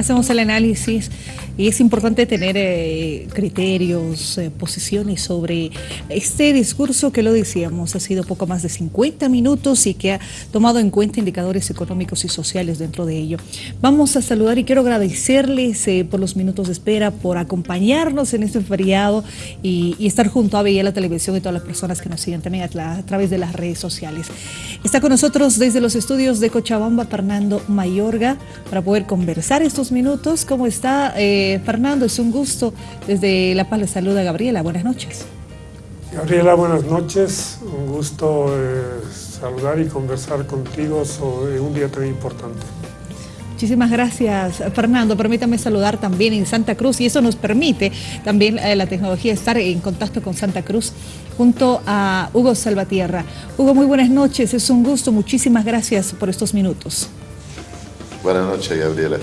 Hacemos el análisis y es importante tener eh, criterios, eh, posiciones sobre este discurso que lo decíamos, ha sido poco más de 50 minutos y que ha tomado en cuenta indicadores económicos y sociales dentro de ello. Vamos a saludar y quiero agradecerles eh, por los minutos de espera, por acompañarnos en este feriado y, estar junto a Bella la Televisión y todas las personas que nos siguen también a, través de las redes sociales. Está con nosotros desde los estudios de Cochabamba Fernando Mayorga para poder conversar estos minutos. ¿Cómo está Fernando? Es un gusto. Desde La Paz le saluda Gabriela. Buenas noches. Gabriela, buenas noches. Un gusto eh, saludar y conversar contigo sobre un día tan importante. Muchísimas gracias, Fernando. Permítame saludar también en Santa Cruz y eso nos permite también eh, la tecnología estar en contacto con Santa Cruz junto a Hugo Salvatierra. Hugo, muy buenas noches. Es un gusto. Muchísimas gracias por estos minutos. Buenas noches, Gabriela.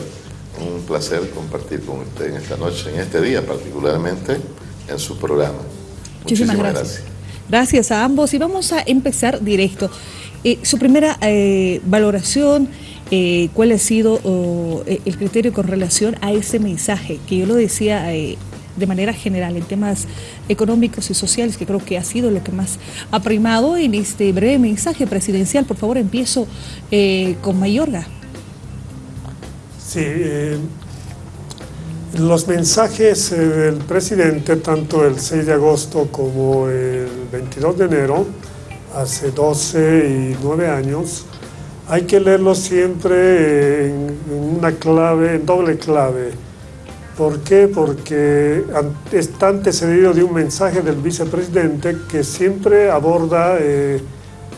Un placer compartir con usted en esta noche, en este día particularmente, en su programa. Muchísimas, gracias. gracias. a ambos y vamos a empezar directo. Eh, su primera eh, valoración, eh, ¿cuál ha sido el criterio con relación a ese mensaje? Que yo lo decía de manera general en temas económicos y sociales, que creo que ha sido lo que más ha primado en este breve mensaje presidencial. Por favor, empiezo con Mayorga. Sí, eh, los mensajes eh, del presidente, tanto el 6 de agosto como el 22 de enero, hace 12 y 9 años, hay que leerlos siempre en, una clave, en doble clave. ¿Por qué? Porque está antecedido de un mensaje del vicepresidente que siempre aborda eh,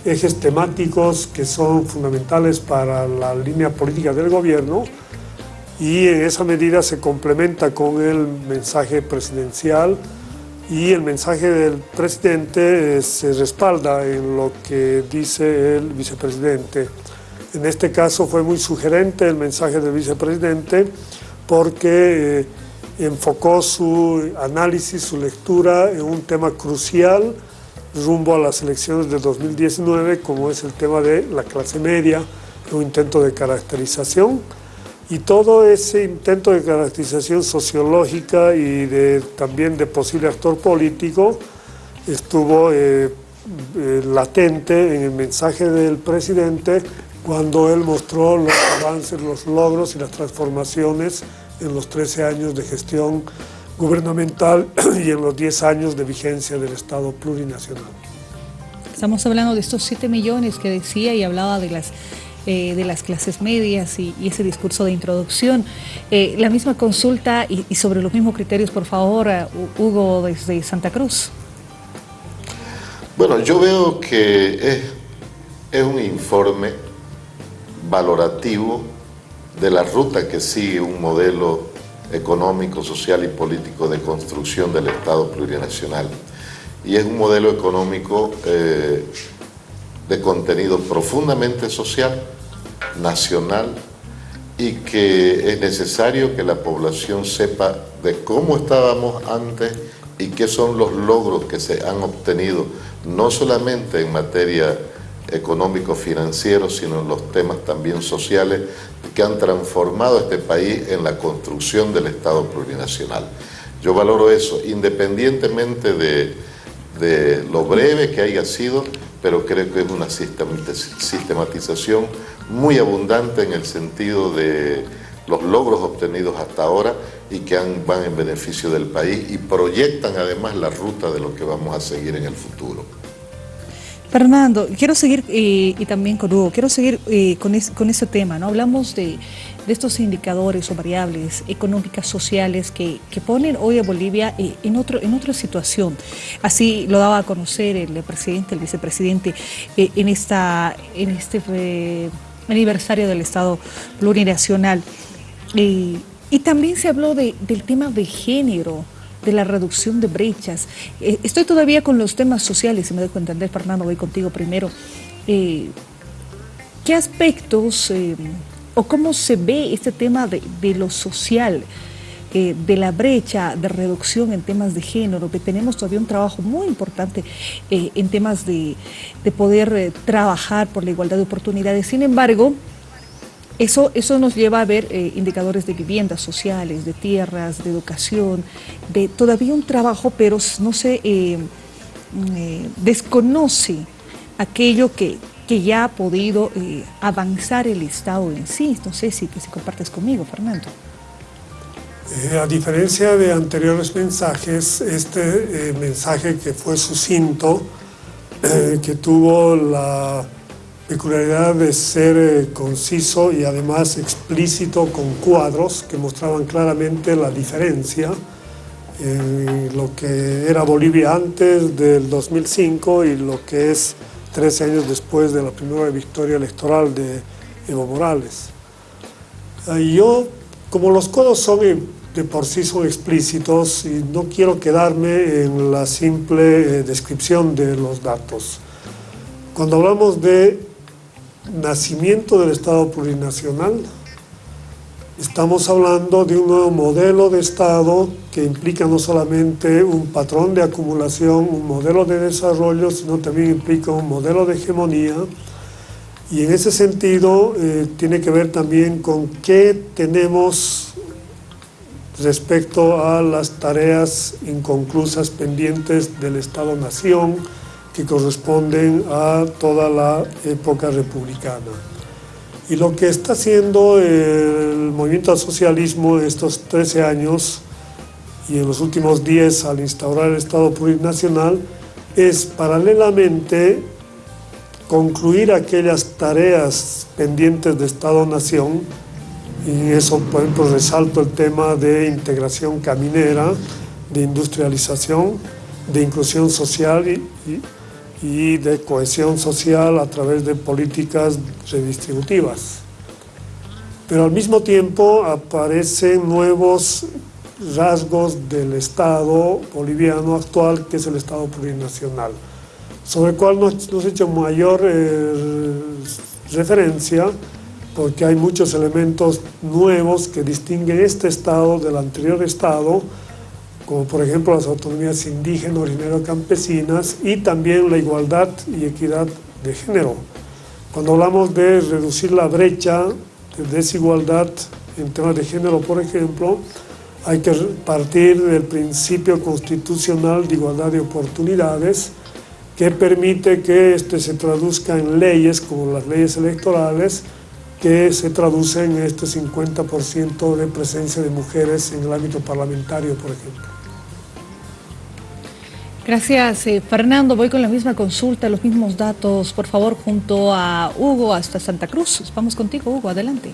ejes temáticos que son fundamentales para la línea política del gobierno, y en esa medida se complementa con el mensaje presidencial y el mensaje del presidente eh, se respalda en lo que dice el vicepresidente. En este caso fue muy sugerente el mensaje del vicepresidente porque eh, enfocó su análisis, su lectura en un tema crucial rumbo a las elecciones de 2019 como es el tema de la clase media, un intento de caracterización y todo ese intento de caracterización sociológica y de, también de posible actor político estuvo eh, eh, latente en el mensaje del presidente cuando él mostró los avances, los logros y las transformaciones en los 13 años de gestión gubernamental y en los 10 años de vigencia del Estado plurinacional. Estamos hablando de estos 7 millones que decía y hablaba de las eh, de las clases medias y, ese discurso de introducción. Eh, la misma consulta y, sobre los mismos criterios, por favor, eh, Hugo desde Santa Cruz. Bueno, yo veo que es, es un informe valorativo de la ruta que sigue un modelo económico, social y político de construcción del Estado plurinacional. Y es un modelo económico de contenido profundamente social, nacional, y que es necesario que la población sepa de cómo estábamos antes y qué son los logros que se han obtenido, no solamente en materia económico-financiero, sino en los temas también sociales que han transformado este país en la construcción del Estado plurinacional. Yo valoro eso, independientemente de, de lo breve que haya sido, pero creo que es una sistematización muy abundante en el sentido de los logros obtenidos hasta ahora y que van en beneficio del país y proyectan además la ruta de lo que vamos a seguir en el futuro. Fernando, quiero seguir, eh, y también con Hugo, quiero seguir eh, con, con, ese tema, ¿no? Hablamos de, estos indicadores o variables económicas, sociales que, ponen hoy a Bolivia eh, en, otro, en otra situación. Así lo daba a conocer el presidente, el vicepresidente, en, esta, en este aniversario del Estado plurinacional. y también se habló del tema de género, de la reducción de brechas. Eh, estoy todavía con los temas sociales, si me dejo entender, Fernando, voy contigo primero. Eh, ¿Qué aspectos eh, o cómo se ve este tema de, lo social, de la brecha de reducción en temas de género, tenemos todavía un trabajo muy importante en temas de, de poder trabajar por la igualdad de oportunidades? Sin embargo, Eso, eso nos lleva a ver eh, indicadores de viviendas sociales, de tierras, de educación, de todavía un trabajo, pero no se eh, mm, desconoce aquello que, que ya ha podido avanzar el Estado en sí. No sé si, si compartes conmigo, Fernando. a diferencia de anteriores mensajes, este mensaje que fue sucinto, que tuvo la peculiaridad de ser eh, conciso y además explícito con cuadros que mostraban claramente la diferencia en lo que era Bolivia antes del 2005 y lo que es 13 años después de la primera victoria electoral de Evo Morales. Y yo, como los codos son de por sí son explícitos y no quiero quedarme en la simple eh, descripción de los datos. Cuando hablamos de nacimiento del Estado plurinacional, estamos hablando de un nuevo modelo de Estado que implica no solamente un patrón de acumulación, un modelo de desarrollo, sino también implica un modelo de hegemonía, y en ese sentido eh, tiene que ver también con qué tenemos respecto a las tareas inconclusas pendientes del Estado-Nación, que corresponden a toda la época republicana. Y lo que está haciendo el movimiento al socialismo estos 13 años y en los últimos 10 al instaurar el Estado plurinacional es paralelamente concluir aquellas tareas pendientes de Estado-Nación y eso, por ejemplo, resalto el tema de integración caminera, de industrialización, de inclusión social y, y de cohesión social a través de políticas redistributivas. Pero al mismo tiempo aparecen nuevos rasgos del Estado boliviano actual, que es el Estado plurinacional, sobre el cual nos, nos he hecho mayor eh, referencia, porque hay muchos elementos nuevos que distinguen este Estado del anterior Estado, como por ejemplo las autonomías indígenas, originarias campesinas y también la igualdad y equidad de género. Cuando hablamos de reducir la brecha de desigualdad en temas de género, por ejemplo, hay que partir del principio constitucional de igualdad de oportunidades que permite que este se traduzca en leyes como las leyes electorales que se traducen en este 50% de presencia de mujeres en el ámbito parlamentario, por ejemplo. Gracias, eh, Fernando. Voy con la misma consulta, los mismos datos, por favor, junto a Hugo hasta Santa Cruz. Vamos contigo, Hugo, adelante.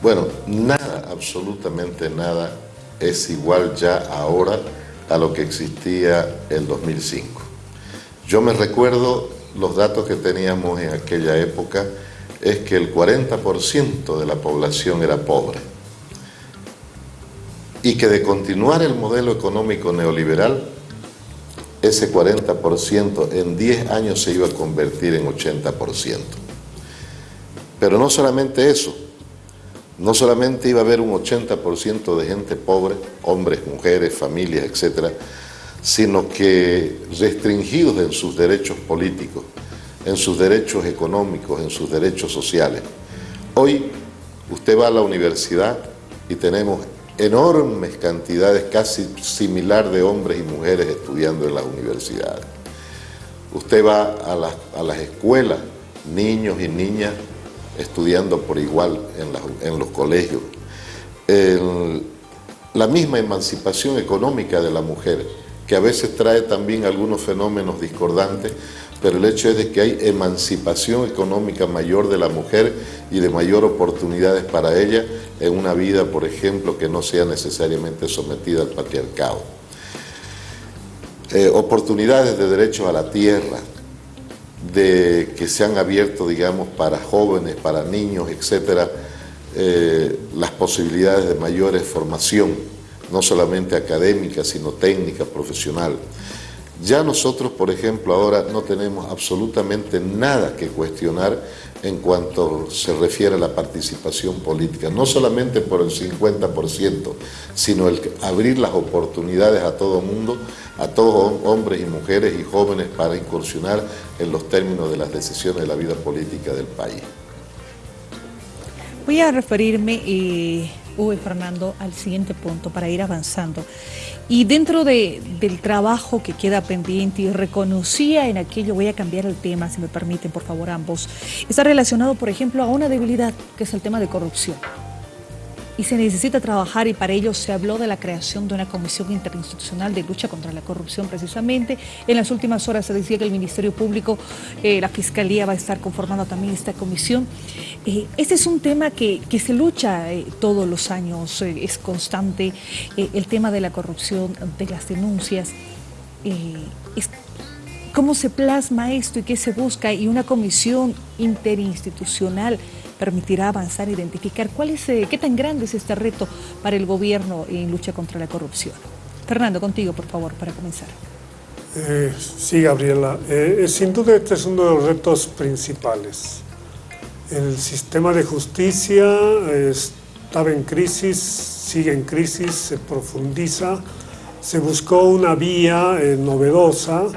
Bueno, nada, absolutamente nada es igual ya ahora a lo que existía en 2005. Yo me recuerdo los datos que teníamos en aquella época, es que el 40% de la población era pobre y que de continuar el modelo económico neoliberal ese 40% en 10 años se iba a convertir en 80%. Pero no solamente eso, no solamente iba a haber un 80% de gente pobre, hombres, mujeres, familias, etcétera, sino que restringidos en sus derechos políticos, en sus derechos económicos, en sus derechos sociales. Hoy usted va a la universidad y tenemos enormes cantidades, casi similar de hombres y mujeres estudiando en las universidades. Usted va a las, a las escuelas, niños y niñas estudiando por igual en, los colegios. la misma emancipación económica de la mujer, que a veces trae también algunos fenómenos discordantes, pero el hecho es de que hay emancipación económica mayor de la mujer y de mayor oportunidades para ella en una vida, por ejemplo, que no sea necesariamente sometida al patriarcado. Eh, oportunidades de derecho a la tierra, de que se han abierto, digamos, para jóvenes, para niños, etcétera, eh, las posibilidades de mayores formación, no solamente académica, sino técnica, profesional. Ya nosotros, por ejemplo, ahora no tenemos absolutamente nada que cuestionar en cuanto se refiere a la participación política, no solamente por el 50%, sino el abrir las oportunidades a todo mundo, a todos hombres y mujeres y jóvenes para incursionar en los términos de las decisiones de la vida política del país. Voy a referirme, eh, y Fernando, al siguiente punto para ir avanzando. Y dentro de, del trabajo que queda pendiente y reconocía en aquello, voy a cambiar el tema, si me permiten, por favor, ambos, está relacionado, por ejemplo, a una debilidad, que es el tema de corrupción y se necesita trabajar y para ello se habló de la creación de una comisión interinstitucional de lucha contra la corrupción precisamente. En las últimas horas se decía que el Ministerio Público, eh, la Fiscalía va a estar conformando también esta comisión. Eh, este es un tema que, se lucha eh, todos los años, es constante, el tema de la corrupción, de las denuncias. ¿Cómo se plasma esto y qué se busca? Y una comisión interinstitucional permitirá avanzar e identificar cuál es, eh, qué tan grande es este reto para el gobierno en lucha contra la corrupción. Fernando, contigo, por favor, para comenzar. Eh, sí, Gabriela. Eh, sin duda este es uno de los retos principales. El sistema de justicia estaba en crisis, sigue en crisis, se profundiza. Se buscó una vía novedosa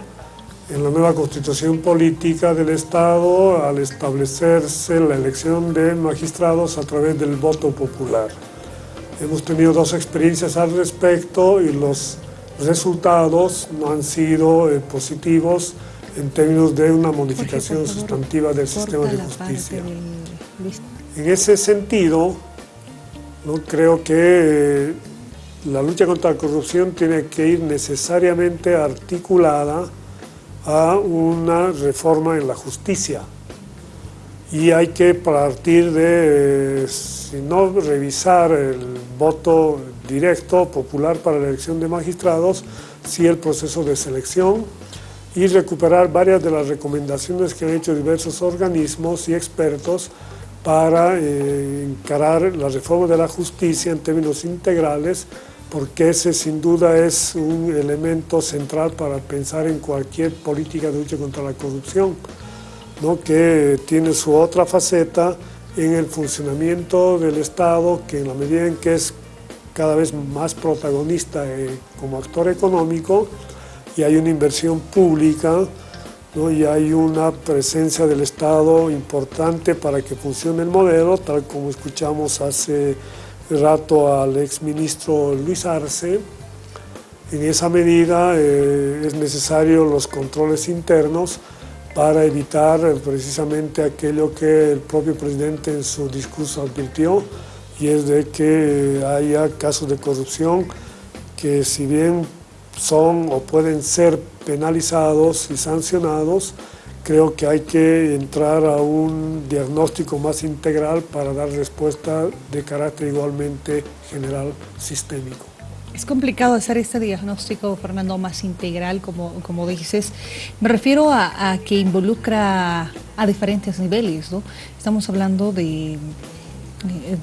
en la nueva constitución política del Estado al establecerse la elección de magistrados a través del voto popular. Hemos tenido dos experiencias al respecto y los resultados no han sido eh, positivos en términos de una modificación sustantiva del sistema de justicia. En ese sentido, ¿no? creo que eh, la lucha contra la corrupción tiene que ir necesariamente articulada a una reforma en la justicia. Y hay que partir de, si no revisar el voto directo popular para la elección de magistrados, sí el proceso de selección y recuperar varias de las recomendaciones que han hecho diversos organismos y expertos para eh, encarar la reforma de la justicia en términos integrales porque ese sin duda es un elemento central para pensar en cualquier política de lucha contra la corrupción, ¿no? que tiene su otra faceta en el funcionamiento del Estado, que en la medida en que es cada vez más protagonista eh, como actor económico, y hay una inversión pública, ¿no? y hay una presencia del Estado importante para que funcione el modelo, tal como escuchamos hace rato al exministro Luis Arce. En esa medida eh, es necesario los controles internos para evitar eh, precisamente aquello que el propio presidente en su discurso advirtió, y es de que haya casos de corrupción que si bien son o pueden ser penalizados y sancionados, creo que hay que entrar a un diagnóstico más integral para dar respuesta de carácter igualmente general sistémico. Es complicado hacer este diagnóstico, Fernando, más integral, como, como dices. Me refiero a, que involucra a diferentes niveles, ¿no? Estamos hablando de,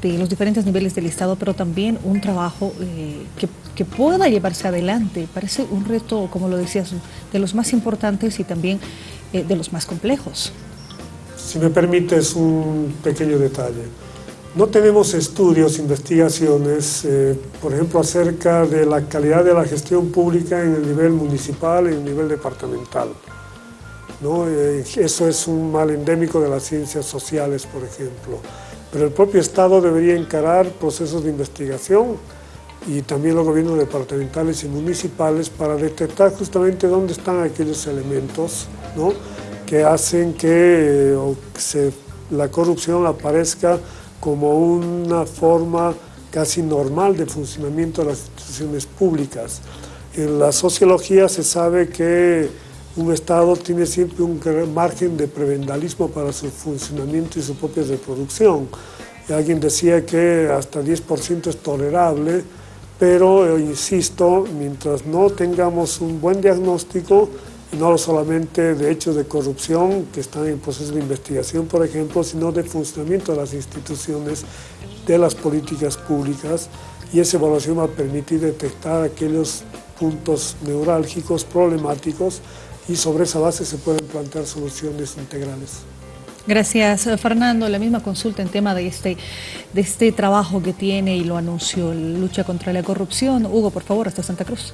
de los diferentes niveles del Estado, pero también un trabajo eh, que, que, pueda llevarse adelante. Parece un reto, como lo decías, de los más importantes y también eh, de los más complejos. Si me permites un pequeño detalle. No tenemos estudios, investigaciones, eh, por ejemplo, acerca de la calidad de la gestión pública en el nivel municipal y en el nivel departamental. ¿no? Eh, eso es un mal endémico de las ciencias sociales, por ejemplo. Pero el propio Estado debería encarar procesos de investigación y también los gobiernos departamentales y municipales para detectar justamente dónde están aquellos elementos que hacen que eh, la corrupción aparezca como una forma casi normal de funcionamiento de las instituciones públicas. En la sociología se sabe que un Estado tiene siempre un margen de prebendalismo para su funcionamiento y su propia reproducción. Y alguien decía que hasta 10% es tolerable, pero, eh, insisto, mientras no tengamos un buen diagnóstico, no solamente de hechos de corrupción que están en proceso de investigación, por ejemplo, sino de funcionamiento de las instituciones, de las políticas públicas, y esa evaluación va a permitir detectar aquellos puntos neurálgicos, problemáticos, y sobre esa base se pueden plantear soluciones integrales. Gracias, Fernando. La misma consulta en tema de este, de este trabajo que tiene y lo anunció, lucha contra la corrupción. Hugo, por favor, hasta Santa Cruz.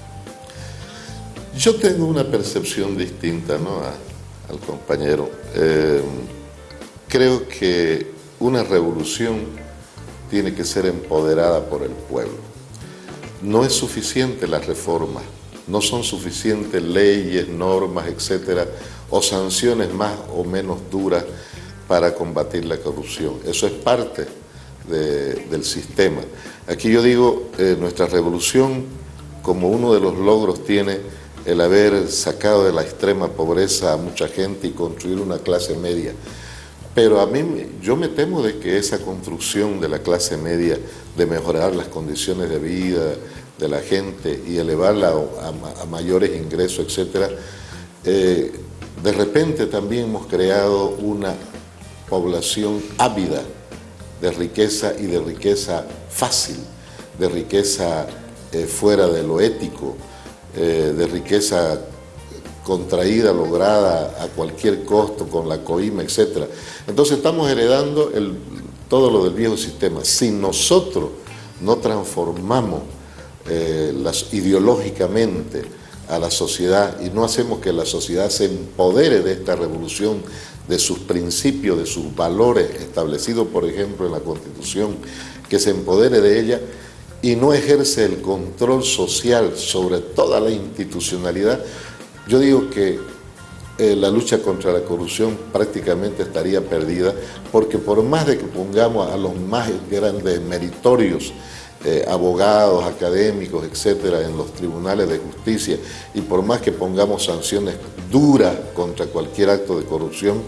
Yo tengo una percepción distinta ¿no? al compañero. Eh, creo que una revolución tiene que ser empoderada por el pueblo. No es suficiente la reforma, no son suficientes leyes, normas, etcétera, o sanciones más o menos duras para combatir la corrupción. Eso es parte del sistema. Aquí yo digo, eh, nuestra revolución como uno de los logros tiene el haber sacado de la extrema pobreza a mucha gente y construir una clase media. Pero a mí, yo me temo de que esa construcción de la clase media, de mejorar las condiciones de vida de la gente y elevarla a, mayores ingresos, etcétera, eh, de repente también hemos creado una población ávida de riqueza y de riqueza fácil, de riqueza eh, fuera de lo ético, eh, de riqueza contraída, lograda a cualquier costo, con la coima, etc. Entonces estamos heredando todo lo del viejo sistema. Si nosotros no transformamos eh, ideológicamente a la sociedad y no hacemos que la sociedad se empodere de esta revolución, de sus principios, de sus valores establecidos, por ejemplo, en la Constitución, que se empodere de ella y no ejerce el control social sobre toda la institucionalidad, yo digo que eh, la lucha contra la corrupción prácticamente estaría perdida, porque por más de que pongamos a los más grandes meritorios eh, abogados, académicos, etcétera, en los tribunales de justicia, y por más que pongamos sanciones duras contra cualquier acto de corrupción,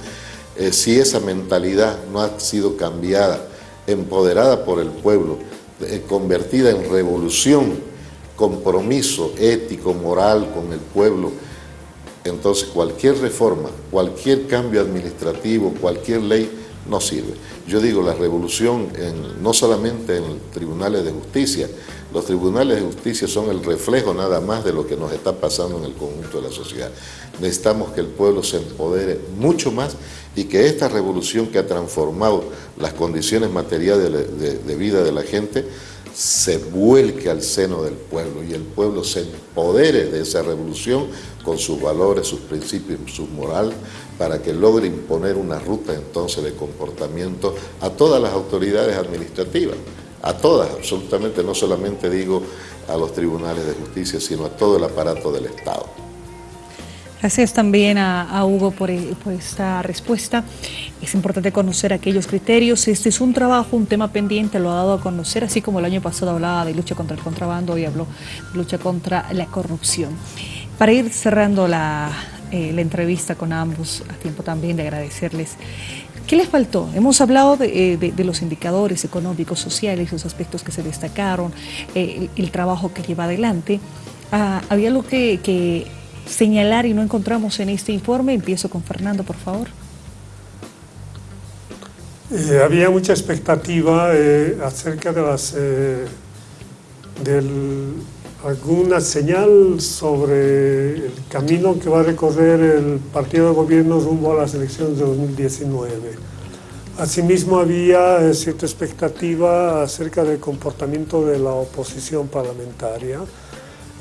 eh, si esa mentalidad no ha sido cambiada, empoderada por el pueblo, eh, convertida en revolución, compromiso ético, moral con el pueblo, entonces cualquier reforma, cualquier cambio administrativo, cualquier ley no sirve. Yo digo, la revolución no solamente en tribunales de justicia, los tribunales de justicia son el reflejo nada más de lo que nos está pasando en el conjunto de la sociedad. Necesitamos que el pueblo se empodere mucho más y que esta revolución que ha transformado las condiciones materiales de, vida de la gente se vuelque al seno del pueblo y el pueblo se empodere de esa revolución con sus valores, sus principios, su moral, para que logre imponer una ruta entonces de comportamiento a todas las autoridades administrativas, a todas, absolutamente, no solamente digo a los tribunales de justicia, sino a todo el aparato del Estado. Gracias también a, Hugo por, por, esta respuesta. Es importante conocer aquellos criterios. Este es un trabajo, un tema pendiente, lo ha dado a conocer, así como el año pasado hablaba de lucha contra el contrabando, hoy habló de lucha contra la corrupción. Para ir cerrando la, eh, la entrevista con ambos, a tiempo también de agradecerles. ¿Qué les faltó? Hemos hablado de, eh, los indicadores económicos, sociales, los aspectos que se destacaron, eh, el, trabajo que lleva adelante. Ah, ¿Había algo que, señalar y no encontramos en este informe? Empiezo con Fernando, por favor. había mucha expectativa acerca de las, del alguna señal sobre el camino que va a recorrer el partido de gobierno rumbo a las elecciones de 2019. Asimismo había eh, cierta expectativa acerca del comportamiento de la oposición parlamentaria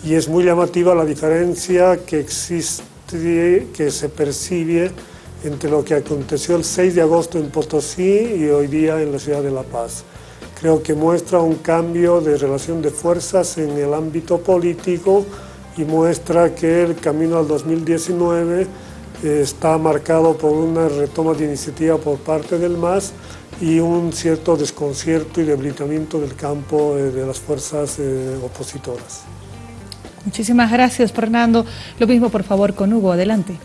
y es muy llamativa la diferencia que existe, que se percibe entre lo que aconteció el 6 de agosto en Potosí y hoy día en la ciudad de La Paz creo que muestra un cambio de relación de fuerzas en el ámbito político y muestra que el camino al 2019 eh, está marcado por una retoma de iniciativa por parte del MAS y un cierto desconcierto y debilitamiento del campo eh, de las fuerzas eh, opositoras. Muchísimas gracias, Fernando. Lo mismo, por favor, con Hugo. Adelante.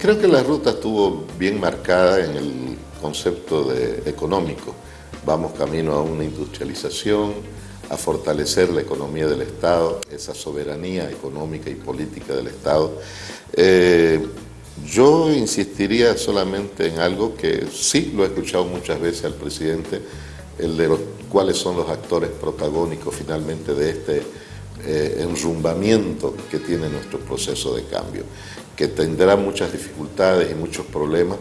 creo que la ruta estuvo bien marcada en el concepto de económico vamos camino a una industrialización, a fortalecer la economía del Estado, esa soberanía económica y política del Estado. Eh, yo insistiría solamente en algo que sí lo he escuchado muchas veces al presidente, el de los cuáles son los actores protagónicos finalmente de este eh, enrumbamiento que tiene nuestro proceso de cambio, que tendrá muchas dificultades y muchos problemas,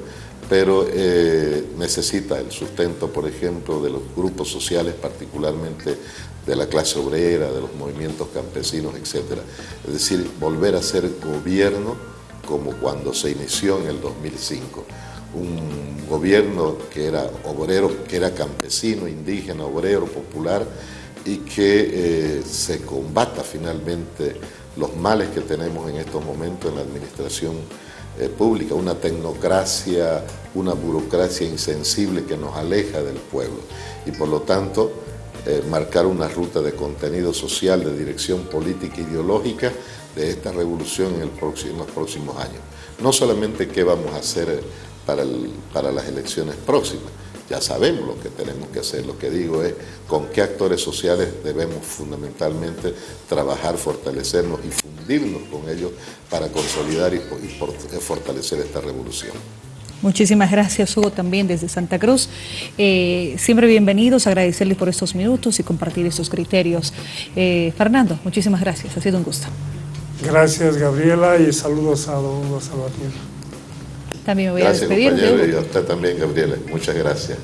pero eh, necesita el sustento, por ejemplo, de los grupos sociales, particularmente de la clase obrera, de los movimientos campesinos, etc. Es decir, volver a ser gobierno como cuando se inició en el 2005. un gobierno que era obrero, que era campesino, indígena, obrero, popular, y que eh, se combata finalmente los males que tenemos en estos momentos en la administración eh, pública, una tecnocracia, una burocracia insensible que nos aleja del pueblo. Y por lo tanto, eh, marcar una ruta de contenido social, de dirección política e ideológica de esta revolución en, los próximos años. No solamente qué vamos a hacer para, para las elecciones próximas, ya sabemos lo que tenemos que hacer, lo que digo es con qué actores sociales debemos fundamentalmente trabajar, fortalecernos y fundirnos con ellos para consolidar y, fortalecer esta revolución. Muchísimas gracias, Hugo, también desde Santa Cruz. Eh, siempre bienvenidos, agradecerles por estos minutos y compartir estos criterios. Eh, Fernando, muchísimas gracias, ha sido un gusto. Gracias, Gabriela, y saludos a don Salvatierra. También me voy a despedir. Compañero, y a usted también, Gabriela. Muchas gracias.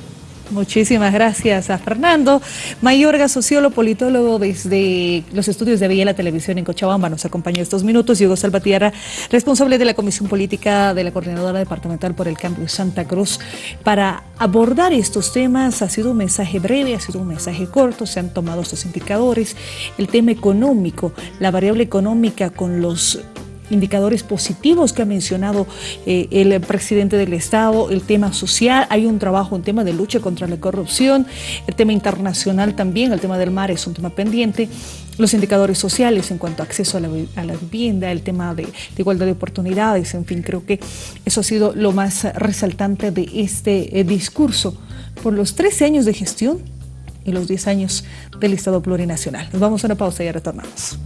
Muchísimas gracias a Fernando. Mayorga, sociólogo, politólogo desde los estudios de Villa la Televisión en Cochabamba, nos acompañó estos minutos. Hugo Salvatierra, responsable de la Comisión Política de la Coordinadora Departamental por el Cambio Santa Cruz. Para abordar estos temas ha sido un mensaje breve, ha sido un mensaje corto, se han tomado estos indicadores. El tema económico, la variable económica con los indicadores positivos que ha mencionado eh, el presidente del Estado, el tema social, hay un trabajo, un tema de lucha contra la corrupción, el tema internacional también, el tema del mar es un tema pendiente, los indicadores sociales en cuanto a acceso a la, vivienda, el tema de, de, igualdad de oportunidades, en fin, creo que eso ha sido lo más resaltante de este eh, discurso por los 13 años de gestión y los 10 años del Estado plurinacional. Nos vamos a una pausa y ya retornamos.